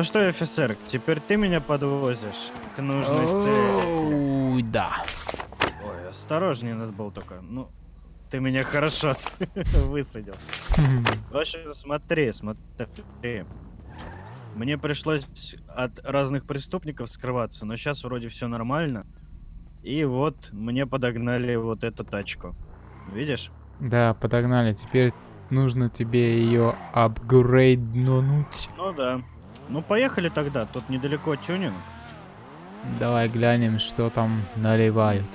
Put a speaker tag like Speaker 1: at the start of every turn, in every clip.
Speaker 1: Ну что, офицер, теперь ты меня подвозишь к нужной цели.
Speaker 2: Да.
Speaker 1: Ой, осторожнее надо было только. Ну, ты меня хорошо высадил. В общем, смотри, смотри. Мне пришлось от разных преступников скрываться, но сейчас вроде все нормально. И вот мне подогнали вот эту тачку. Видишь?
Speaker 2: Да, подогнали. Теперь нужно тебе ее апгрейднуть.
Speaker 1: Ну да. Ну поехали тогда, тут недалеко тюнинг.
Speaker 2: Давай глянем, что там наливают.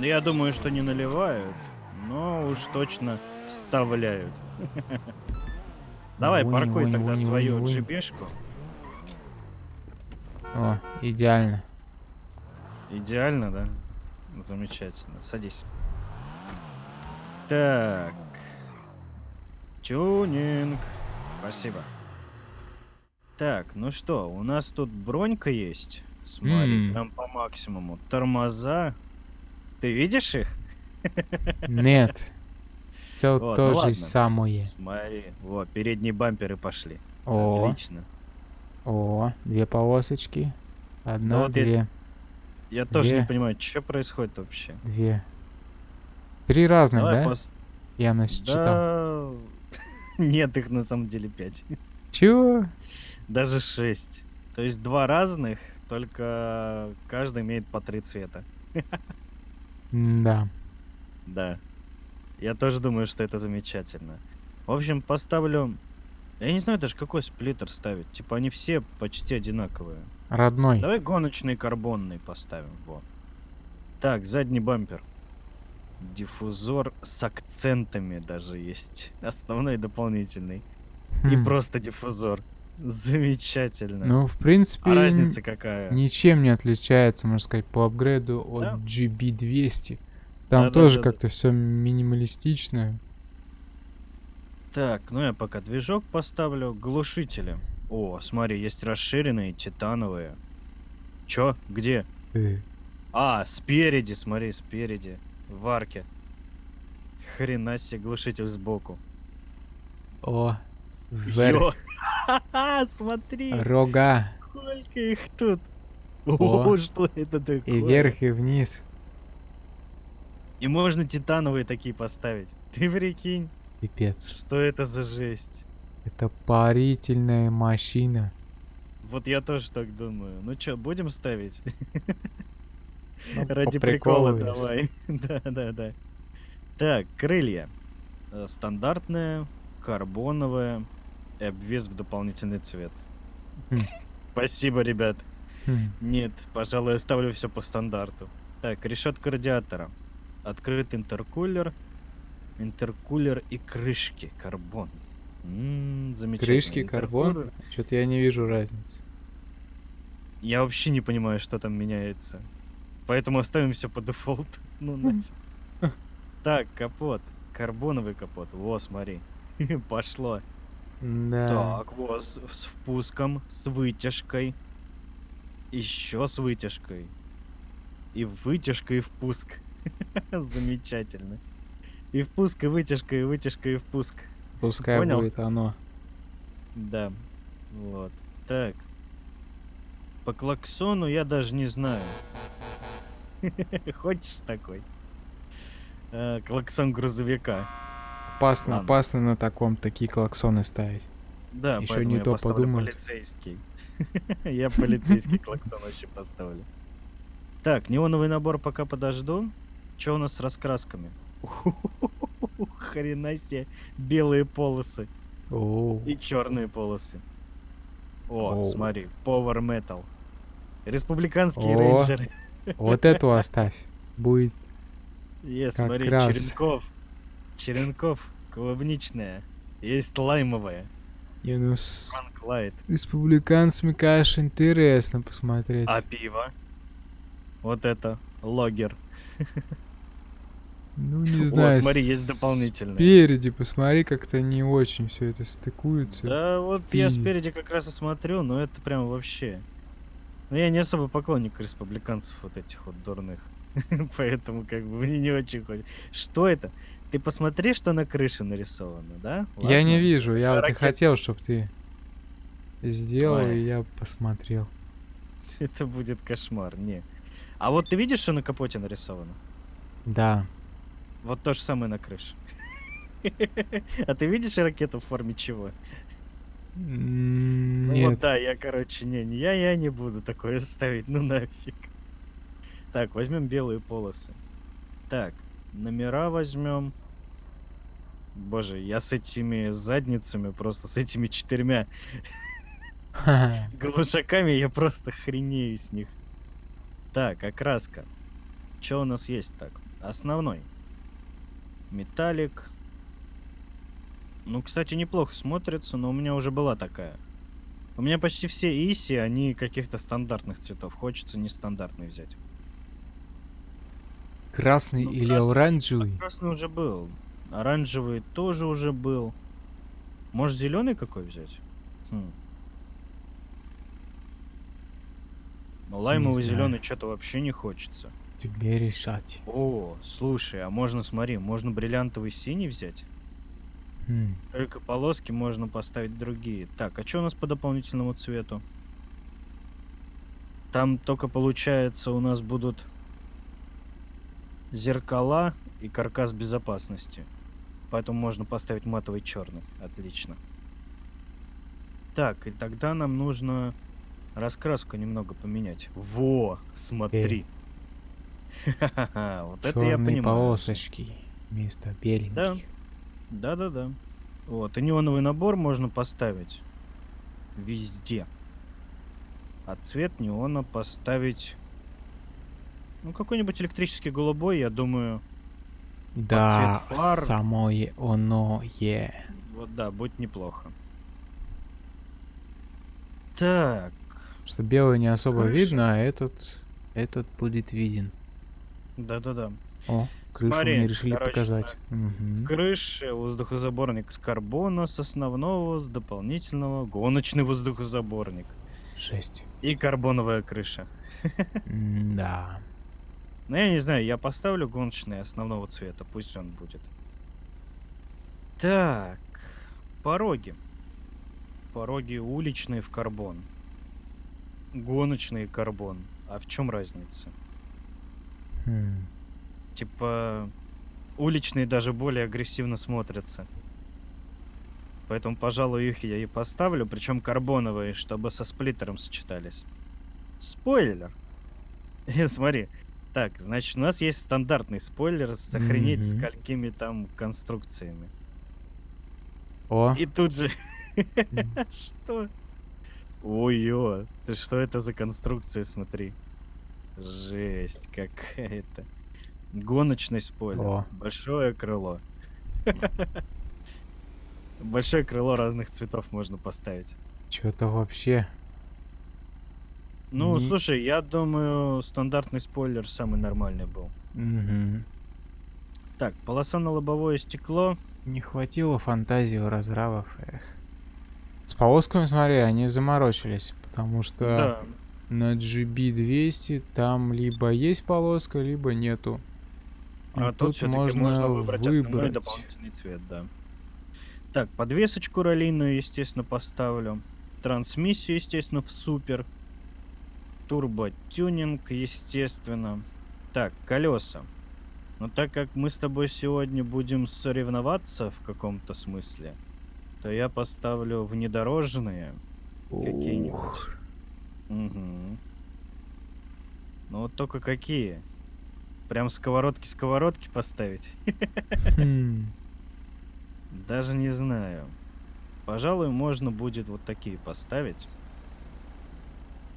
Speaker 1: Я думаю, что не наливают, но уж точно вставляют. Давай, паркуй тогда свою джибешку.
Speaker 2: О, идеально.
Speaker 1: Идеально, да? Замечательно. Садись. Так. Тюнинг. Спасибо. Так, ну что, у нас тут бронька есть. Смотри,
Speaker 2: М.
Speaker 1: прям по максимуму. Тормоза. Ты видишь их?
Speaker 2: Нет. Все
Speaker 1: Вот, ну
Speaker 2: то же
Speaker 1: ладно.
Speaker 2: самое.
Speaker 1: Смотри. Вот, передние бамперы пошли.
Speaker 2: О,
Speaker 1: Отлично.
Speaker 2: о, две полосочки. Одна,
Speaker 1: вот я-
Speaker 2: две,
Speaker 1: Я тоже не
Speaker 2: Две.
Speaker 1: понимаю, что происходит вообще.
Speaker 2: две. Три разных,
Speaker 1: Давай
Speaker 2: да?
Speaker 1: пос-
Speaker 2: Я насчитал.
Speaker 1: Да. Нет, их на самом деле пять.
Speaker 2: Чего?
Speaker 1: Даже шесть. То есть два разных, только каждый имеет по три цвета.
Speaker 2: Да.
Speaker 1: Да. Я тоже думаю, что это замечательно. В общем, поставлю... Я не знаю даже, какой сплиттер ставить. Типа, они все почти одинаковые.
Speaker 2: Родной.
Speaker 1: Давай гоночный карбонный поставим. Вот. Так, задний бампер. Диффузор с акцентами даже есть. Основной и дополнительный. И
Speaker 2: Хм.
Speaker 1: просто диффузор. Замечательно.
Speaker 2: Ну, в принципе,
Speaker 1: а разница какая?
Speaker 2: ничем не отличается, можно сказать, по апгрейду от
Speaker 1: Да.
Speaker 2: GB200. Там
Speaker 1: Да-да-да-да.
Speaker 2: тоже как-то все минималистично.
Speaker 1: Так, ну я пока движок поставлю. Глушители. О, смотри, есть расширенные, титановые. Чё? Где?
Speaker 2: Э,
Speaker 1: А, спереди, смотри, спереди. В арке. Хрена себе, глушитель сбоку.
Speaker 2: О, вверх.
Speaker 1: Смотри,
Speaker 2: Рога.
Speaker 1: сколько их тут.
Speaker 2: О.
Speaker 1: Что это такое?
Speaker 2: И вверх, и вниз.
Speaker 1: И можно титановые такие поставить. Ты прикинь,
Speaker 2: Пипец.
Speaker 1: что это за жесть.
Speaker 2: Это парительная машина.
Speaker 1: Вот я тоже так думаю. Ну чё, будем ставить?
Speaker 2: Ну,
Speaker 1: Ради прикола давай. Да, да, да. Так, крылья. Э, Стандартная, карбоновая и обвес в дополнительный цвет.
Speaker 2: Хм.
Speaker 1: Спасибо, ребят.
Speaker 2: Хм.
Speaker 1: Нет, пожалуй, я ставлю все по стандарту. Так, решетка радиатора. Открыт интеркулер. Интеркулер и крышки карбон. М, замечательно.
Speaker 2: Крышки, карбон? Что-то я не вижу разницы.
Speaker 1: Я вообще не понимаю, что там меняется. Поэтому оставим все по дефолту. Ну нафиг. Так, капот. Карбоновый капот. Во, смотри. Пошло.
Speaker 2: Да.
Speaker 1: Так, вот, с, с впуском, с вытяжкой. Еще с вытяжкой. И вытяжка, и впуск. Замечательно. И впуск, и вытяжка, и вытяжка, и впуск.
Speaker 2: Пускай
Speaker 1: понял?
Speaker 2: будет оно.
Speaker 1: Да. Вот. Так. По клаксону я даже не знаю. Хочешь такой? Э, Клаксон грузовика.
Speaker 2: Опасно,
Speaker 1: Ладно.
Speaker 2: опасно на таком такие клаксоны ставить.
Speaker 1: Да, поэтому
Speaker 2: не
Speaker 1: я
Speaker 2: то подумают.
Speaker 1: полицейский. Я полицейский клаксон вообще поставлю. Так, неоновый набор пока подожду. Что у нас с раскрасками? Хрена себе. Белые полосы и черные полосы. О, смотри, Power Metal. Республиканские рейнджеры.
Speaker 2: Вот эту оставь. Будет.
Speaker 1: Есть,
Speaker 2: Как
Speaker 1: смотри,
Speaker 2: раз.
Speaker 1: Черенков. Черенков, клубничная. Есть лаймовая.
Speaker 2: Не, ну с
Speaker 1: Лайт.
Speaker 2: республиканцами, конечно, интересно посмотреть.
Speaker 1: А пиво? Вот это, логер.
Speaker 2: Ну, не
Speaker 1: О,
Speaker 2: знаю.
Speaker 1: смотри, есть дополнительные.
Speaker 2: Спереди посмотри, как-то не очень все это стыкуется.
Speaker 1: Да вот я
Speaker 2: пиве.
Speaker 1: спереди как раз и смотрю, но это прям вообще... Ну я не особо поклонник республиканцев вот этих вот дурных. Поэтому как бы мне не очень хочется. Что это? Ты посмотри, что на крыше нарисовано, да?
Speaker 2: Я не
Speaker 1: Ладно.
Speaker 2: вижу, я вот и хотел, чтобы ты... сделал,
Speaker 1: Ой.
Speaker 2: и я посмотрел.
Speaker 1: Это будет кошмар, не. А вот ты видишь, что на капоте нарисовано?
Speaker 2: Да.
Speaker 1: Вот то же самое на крыше. А ты видишь ракету в форме чего?
Speaker 2: М,
Speaker 1: Ну
Speaker 2: Нет.
Speaker 1: вот да, я, короче, не, не я, я не буду такое ставить, ну нафиг. Так, возьмем белые полосы. Так, номера возьмем. Боже, я с этими задницами, просто с этими четырьмя глушаками, я просто хренею с них. Так, окраска. Что у нас есть так? Основной. Металлик. Ну, кстати, неплохо смотрится, но у меня уже была такая. У меня почти все иси, они каких-то стандартных цветов. Хочется нестандартный взять.
Speaker 2: Красный
Speaker 1: Ну,
Speaker 2: или
Speaker 1: красный-
Speaker 2: оранжевый?
Speaker 1: Красный уже был. Оранжевый тоже уже был. Может, зеленый какой взять? Хм. Но лаймовый зеленый что-то вообще не хочется.
Speaker 2: Тебе решать.
Speaker 1: О, слушай, а можно, смотри, можно бриллиантовый синий взять?
Speaker 2: Хм.
Speaker 1: Только полоски можно поставить другие. Так, а что у нас по дополнительному цвету? Там только получается у нас будут зеркала и каркас безопасности. Поэтому можно поставить матовый черный. Отлично. Так, и тогда нам нужно раскраску немного поменять. Во, смотри. Ха-ха-ха, Вот это я понимаю.
Speaker 2: полосочки вместо беленьких.
Speaker 1: Да-да-да. Вот, и неоновый набор можно поставить везде. А цвет неона поставить... Ну, какой-нибудь электрический голубой, я думаю,
Speaker 2: Да,
Speaker 1: фар.
Speaker 2: самое оно е.
Speaker 1: вот да, будет неплохо. Так,
Speaker 2: Что белый не особо
Speaker 1: Крыша.
Speaker 2: видно, а этот, этот будет виден.
Speaker 1: да-да-да.
Speaker 2: О, крышу
Speaker 1: Смотри,
Speaker 2: мне решили
Speaker 1: короче,
Speaker 2: показать. Мгм.
Speaker 1: Крыша, воздухозаборник с карбона, с основного, с дополнительного, гоночный воздухозаборник
Speaker 2: Жесть.
Speaker 1: и карбоновая крыша.
Speaker 2: Да.
Speaker 1: Ну, я не знаю, я поставлю гоночный основного цвета, пусть он будет. Так, пороги. Пороги уличные в карбон. Гоночный карбон. А в чем разница?
Speaker 2: Хм.
Speaker 1: Типа, уличные даже более агрессивно смотрятся. Поэтому, пожалуй, их я и поставлю, причем карбоновые, чтобы со сплиттером сочетались. Спойлер! Смотри. Так, значит, у нас есть стандартный спойлер с охренеть
Speaker 2: Мгм.
Speaker 1: сколькими там конструкциями.
Speaker 2: О,
Speaker 1: И тут же... Что? Ой-ё, ты что это за конструкция, смотри. Жесть какая-то. Гоночный спойлер.
Speaker 2: О.
Speaker 1: Большое крыло. Большое крыло разных цветов можно поставить.
Speaker 2: что-то вообще.
Speaker 1: Ну,
Speaker 2: Не-
Speaker 1: слушай, я думаю, стандартный спойлер самый нормальный был.
Speaker 2: Мгм.
Speaker 1: Так, полоса на лобовое стекло.
Speaker 2: Не хватило фантазии у разравов. Эх. С полосками, смотри, они заморочились, потому что
Speaker 1: Да.
Speaker 2: на GB200 там либо есть полоска, либо нету.
Speaker 1: А тут все-таки можно выбрать основной дополнительный цвет, да. Так, подвесочку ролейную, естественно, поставлю. Трансмиссию, естественно, в супер. Турботюнинг, естественно. Так, колеса. Но так как мы с тобой сегодня будем соревноваться в каком-то смысле, то я поставлю внедорожные какие-нибудь.
Speaker 2: Ух.
Speaker 1: Угу. Ну вот только какие? Прям сковородки-сковородки поставить?
Speaker 2: Хм.
Speaker 1: Даже не знаю. Пожалуй, можно будет вот такие поставить.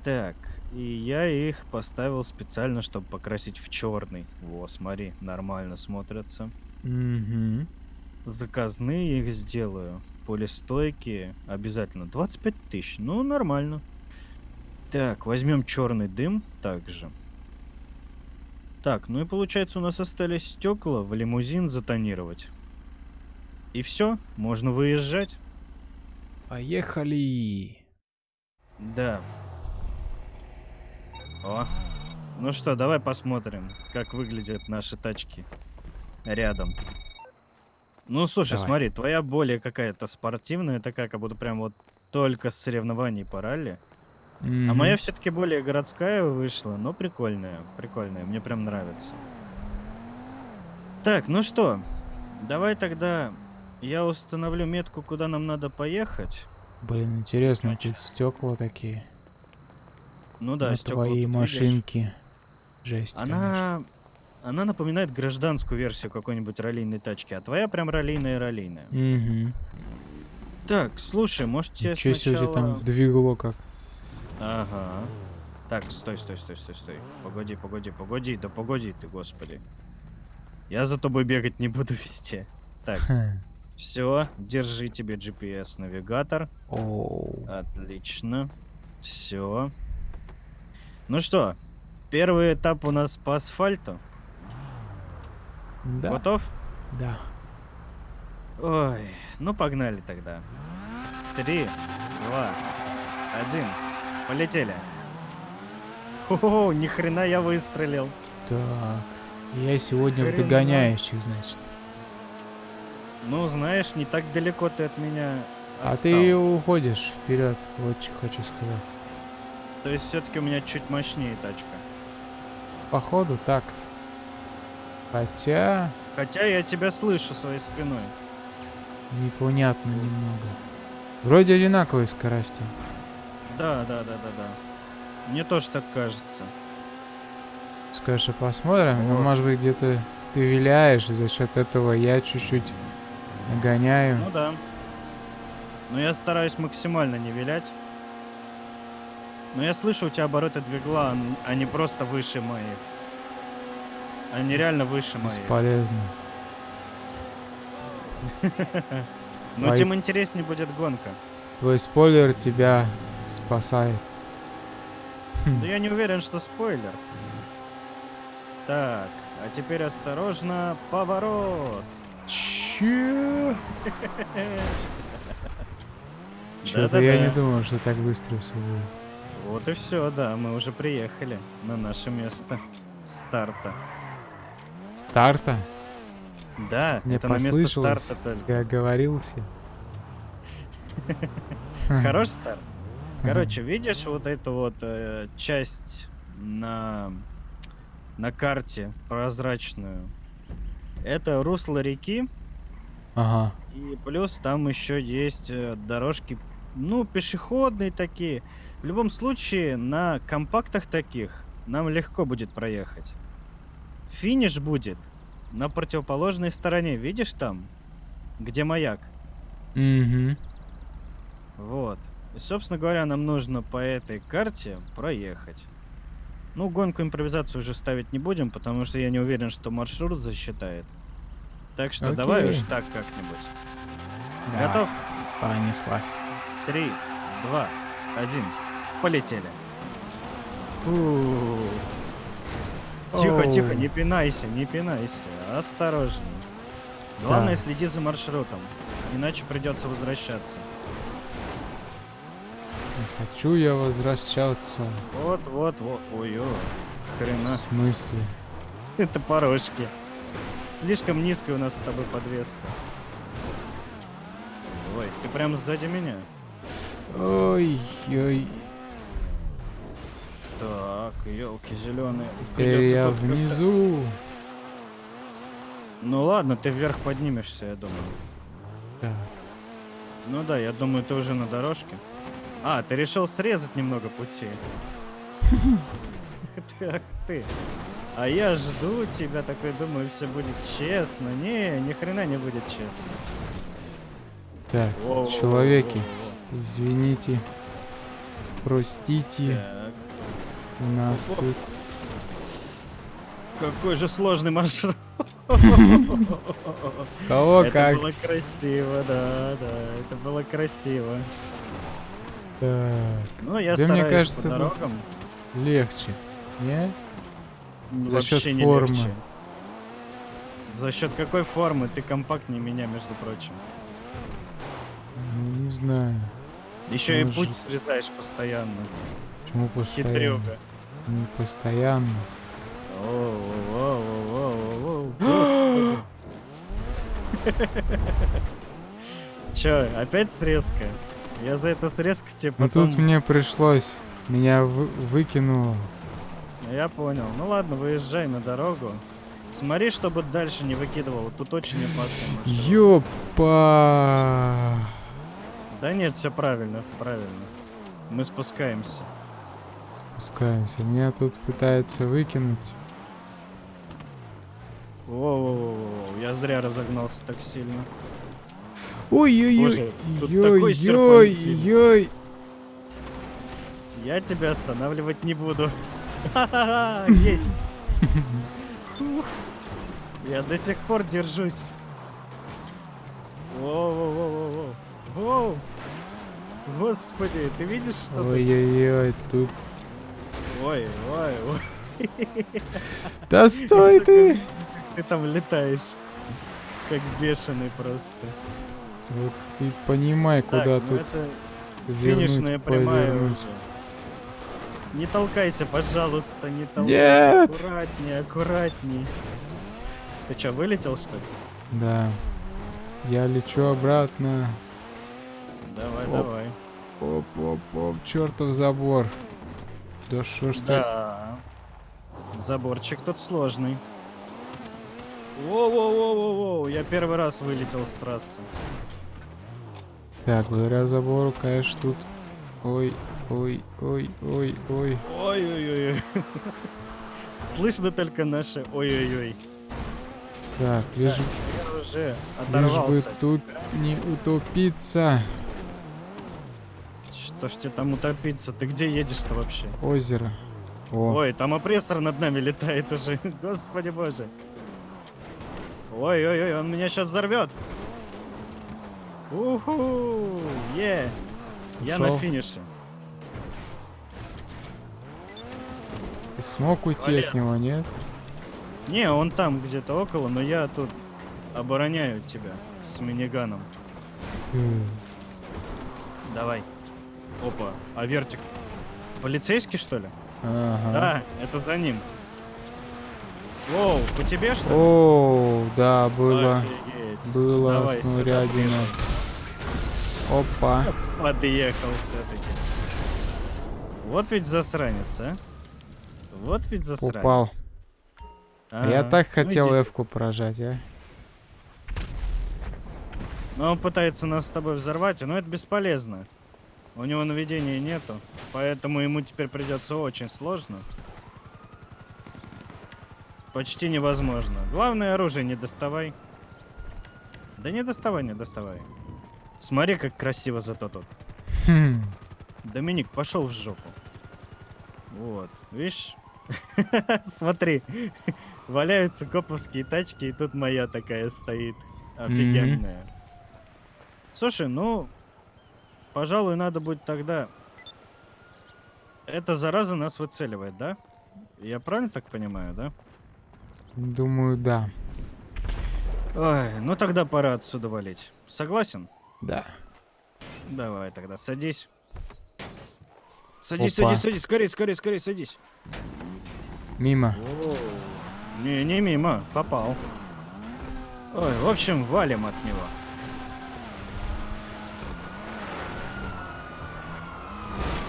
Speaker 1: Так, и я их поставил специально, чтобы покрасить в черный. Во, смотри, нормально смотрятся.
Speaker 2: Мгм.
Speaker 1: Заказные их сделаю. Полистойкие обязательно. 25 тысяч. Ну, нормально. Так, возьмем черный дым также. Так, ну и получается у нас остались стекла в лимузин затонировать. И все, можно выезжать.
Speaker 2: Поехали.
Speaker 1: Да. О. Ну что, давай посмотрим, как выглядят наши тачки рядом. Ну, слушай,
Speaker 2: Давай.
Speaker 1: смотри, твоя более какая-то спортивная, такая, как будто прям вот только с соревнований по ралли. А
Speaker 2: Мгм.
Speaker 1: моя все-таки более городская вышла, но прикольная, прикольная, мне прям нравится. Так, ну что, давай тогда я установлю метку, куда нам надо поехать.
Speaker 2: Блин, интересно,
Speaker 1: Значит.
Speaker 2: стекла такие.
Speaker 1: Ну да,
Speaker 2: твоей
Speaker 1: тут, видишь.
Speaker 2: машинки. Жесть, конечно.
Speaker 1: Она, она напоминает гражданскую версию какой-нибудь раллийной тачки, а твоя прям раллийная-раллийная.
Speaker 2: Мгм.
Speaker 1: Так, слушай, может тебе
Speaker 2: Ничего себе,
Speaker 1: сначала...
Speaker 2: там двигло как.
Speaker 1: Ага. Так, стой, стой, стой, стой, стой. Погоди, погоди, погоди, да погоди ты, господи. Я за тобой бегать не буду везде. Так, все, держи тебе GPS-навигатор.
Speaker 2: Оу.
Speaker 1: Отлично. Все. Ну что, первый этап у нас по асфальту.
Speaker 2: Да,
Speaker 1: Готов?
Speaker 2: да.
Speaker 1: Ой, ну погнали тогда. Три, два, один. Полетели. О, ни хрена я выстрелил.
Speaker 2: Так. Я сегодня в
Speaker 1: Хрена.
Speaker 2: догоняющих, значит.
Speaker 1: Ну, знаешь, не так далеко ты от меня
Speaker 2: А
Speaker 1: отстал.
Speaker 2: ты уходишь вперед, вот что хочу сказать.
Speaker 1: То есть все-таки у меня чуть мощнее тачка.
Speaker 2: Походу так. Хотя
Speaker 1: Хотя я тебя слышу своей спиной.
Speaker 2: непонятно немного. Вроде одинаковой скорости.
Speaker 1: Да, да, да, да, да. Мне тоже так кажется.
Speaker 2: Скажешь, а посмотрим? Ну,
Speaker 1: Вот.
Speaker 2: может быть, где-то ты виляешь, и за счет этого я чуть-чуть нагоняю.
Speaker 1: Ну да. Но я стараюсь максимально не вилять. Но я слышу, у тебя обороты двигла, они просто выше моих. Они реально выше моих.
Speaker 2: Бесполезно.
Speaker 1: Но
Speaker 2: Ай.
Speaker 1: тем интереснее будет гонка.
Speaker 2: Твой спойлер тебя спасает.
Speaker 1: Но я не уверен, что спойлер. Так, а теперь осторожно, поворот.
Speaker 2: Чё? Чё-то я не думал, что так быстро все будет.
Speaker 1: Вот и все, да, мы уже приехали на наше место старта.
Speaker 2: Старта?
Speaker 1: Да,
Speaker 2: Мне
Speaker 1: это на место старта только.
Speaker 2: Ты оговорился?
Speaker 1: Хорош старт. Короче, видишь вот эту вот э, часть на, на карте прозрачную? Это русло реки,
Speaker 2: Ага.
Speaker 1: и плюс там еще есть э, дорожки, ну, пешеходные такие. В любом случае, на компактах таких нам легко будет проехать. Финиш будет на противоположной стороне, видишь там? Где маяк?
Speaker 2: Угу.
Speaker 1: Вот. И, собственно говоря, нам нужно по этой карте проехать. Ну, гонку импровизацию уже ставить не будем, потому что я не уверен, что маршрут засчитает. Так что давай уж
Speaker 2: Окей.
Speaker 1: так как-нибудь. Готов?
Speaker 2: Понеслась.
Speaker 1: Три, два, один. Полетели. Тихо, тихо, не пинайся, не пинайся. Осторожно. Главное,
Speaker 2: Так.
Speaker 1: следи за маршрутом. Иначе придется возвращаться.
Speaker 2: Не хочу я возвращаться.
Speaker 1: Вот, вот, вот. Ой, ой. Хрена.
Speaker 2: В смысле?
Speaker 1: Это порожки. Слишком низкая у нас с тобой подвеска. Ой, ты прям сзади меня.
Speaker 2: Ой, ой.
Speaker 1: Так, елки зеленые.
Speaker 2: Теперь я внизу.
Speaker 1: Ну ладно, ты вверх поднимешься, я думаю.
Speaker 2: Так.
Speaker 1: Ну да, я думаю, ты уже на дорожке. А, ты решил срезать немного пути. Так ты. А я жду тебя, такой думаю, все будет честно. Не, ни хрена не будет честно.
Speaker 2: Так, человеки, извините. Простите, у нас
Speaker 1: Оп.
Speaker 2: тут...
Speaker 1: какой же сложный маршрут.
Speaker 2: Кого
Speaker 1: Это
Speaker 2: как?
Speaker 1: было красиво, да, да, это было красиво.
Speaker 2: Так,
Speaker 1: Ну, я
Speaker 2: Да мне
Speaker 1: стараюсь
Speaker 2: кажется,
Speaker 1: по дорогам.
Speaker 2: легче. Не? за
Speaker 1: Вообще
Speaker 2: счет
Speaker 1: не
Speaker 2: формы.
Speaker 1: легче. За счет какой формы? Ты компактнее меня, между прочим.
Speaker 2: Ну, Не знаю.
Speaker 1: Еще и
Speaker 2: Может.
Speaker 1: путь срезаешь постоянно.
Speaker 2: Почему постоянно?
Speaker 1: Хитрюга.
Speaker 2: Не постоянно.
Speaker 1: Оу-оу-оу-оу-оу, Господи. Че, опять срезка? Я за эту срезку тебе
Speaker 2: Но
Speaker 1: потом...
Speaker 2: тут мне пришлось. Меня вы- выкинуло.
Speaker 1: Ну, Я понял. Ну ладно, выезжай на дорогу. Смотри, чтобы дальше не выкидывало. Тут очень опасно.
Speaker 2: Ёпа!
Speaker 1: Да нет, все правильно, правильно. Мы спускаемся.
Speaker 2: Спускаемся. Меня тут пытается выкинуть.
Speaker 1: Воу-воу-воу, я зря разогнался так сильно.
Speaker 2: Ой-ой-ой! Ой-ой-ой!
Speaker 1: Я тебя останавливать не буду. Ха-ха-ха, Есть. Я до сих пор держусь. Воу-воу-воу-воу. Воу. Господи, ты видишь, что?
Speaker 2: Ой-ой-ой! Тут...
Speaker 1: Ой, ой, ой.
Speaker 2: Да стой ты!
Speaker 1: Ты там летаешь. Как бешеный просто.
Speaker 2: Вот ты понимай, куда
Speaker 1: Так, ну
Speaker 2: тут
Speaker 1: это
Speaker 2: вернуть,
Speaker 1: финишная прямая
Speaker 2: повернуть.
Speaker 1: уже. Не толкайся, пожалуйста, не толкайся.
Speaker 2: Нет!
Speaker 1: Аккуратней, аккуратней. Ты что, вылетел, что ли?
Speaker 2: Да. Я лечу обратно.
Speaker 1: Давай,
Speaker 2: Оп.
Speaker 1: давай.
Speaker 2: Оп-оп-оп, чертов забор. Да шо ж ты...
Speaker 1: Да. Заборчик тут сложный. Воу-воу-воу-воу, я первый раз вылетел с трассы.
Speaker 2: Так, благодаря забору, конечно, тут... Ой, ой, ой, ой, ой.
Speaker 1: Ой-ой-ой. Слышно только наше ой-ой-ой.
Speaker 2: Так, лишь,
Speaker 1: Я уже
Speaker 2: лишь бы
Speaker 1: оторвался.
Speaker 2: тут не утопиться.
Speaker 1: Что ж тебе там утопиться? Ты где едешь-то вообще?
Speaker 2: Озеро. О,
Speaker 1: Ой, там опрессор над нами летает уже. Господи боже. Ой-ой-ой, он меня сейчас взорвет. Уху! Е! Я на финише.
Speaker 2: ты смог уйти
Speaker 1: Молодец.
Speaker 2: от него, нет?
Speaker 1: Не, он там где-то около, но я тут обороняю тебя с миниганом.
Speaker 2: Фу.
Speaker 1: Давай. Опа, а вертик. Полицейский, что ли?
Speaker 2: Ага.
Speaker 1: Да, это за ним. Воу, по тебе что ли?
Speaker 2: О, да, было,
Speaker 1: Офигеть.
Speaker 2: было
Speaker 1: Давай,
Speaker 2: снурядина. Опа.
Speaker 1: Подъехал все-таки. Вот ведь засранец, а? Вот ведь засранец.
Speaker 2: Упал. А я
Speaker 1: Ага.
Speaker 2: так
Speaker 1: Ну,
Speaker 2: хотел
Speaker 1: иди.
Speaker 2: Эвку прожать, а?
Speaker 1: Но он пытается нас с тобой взорвать, но это бесполезно. У него наведения нету, поэтому ему теперь придется очень сложно. Почти невозможно. Главное оружие не доставай. Да не доставай, не доставай. Смотри, как красиво зато тут.
Speaker 2: Хм.
Speaker 1: Доминик, пошел в жопу. Вот, видишь? Смотри, валяются коповские тачки, и тут моя такая стоит. Офигенная. Слушай, ну, пожалуй, надо будет тогда... Эта зараза нас выцеливает, да? Я правильно так понимаю, да?
Speaker 2: Думаю, да.
Speaker 1: Ой, ну тогда пора отсюда валить. Согласен?
Speaker 2: Да.
Speaker 1: Давай тогда, садись. Садись,
Speaker 2: Опа.
Speaker 1: садись, садись, скорее, скорее, скорее, садись.
Speaker 2: Мимо.
Speaker 1: Не, не мимо, попал. Ой, в общем, валим от него.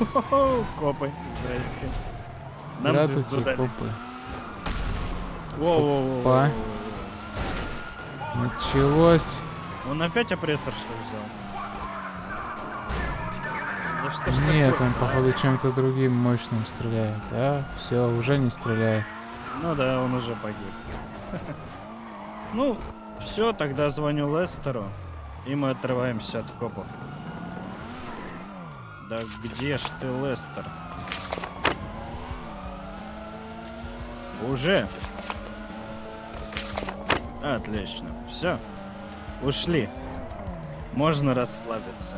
Speaker 1: Хо-хо-хо, Копы, здрасте. Нам звезду
Speaker 2: Здравствуйте,
Speaker 1: дали.
Speaker 2: копы.
Speaker 1: Воу-воу-воу.
Speaker 2: Началось.
Speaker 1: Он опять опрессор что взял? Да что ж
Speaker 2: Нет,
Speaker 1: такое?
Speaker 2: он, походу, чем-то другим мощным стреляет. А, все, уже не стреляет.
Speaker 1: Ну да, он уже погиб. Ну, все, тогда звоню Лестеру, и мы отрываемся от копов. Да где ж ты, Лестер? Уже? Отлично. Все. Ушли. Можно расслабиться.